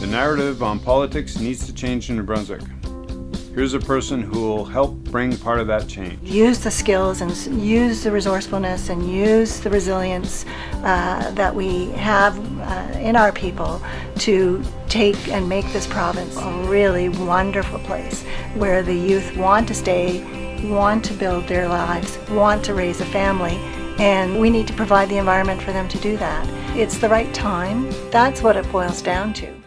The narrative on politics needs to change in New Brunswick. Here's a person who will help bring part of that change. Use the skills and use the resourcefulness and use the resilience uh, that we have uh, in our people to take and make this province a really wonderful place where the youth want to stay, want to build their lives, want to raise a family, and we need to provide the environment for them to do that. It's the right time. That's what it boils down to.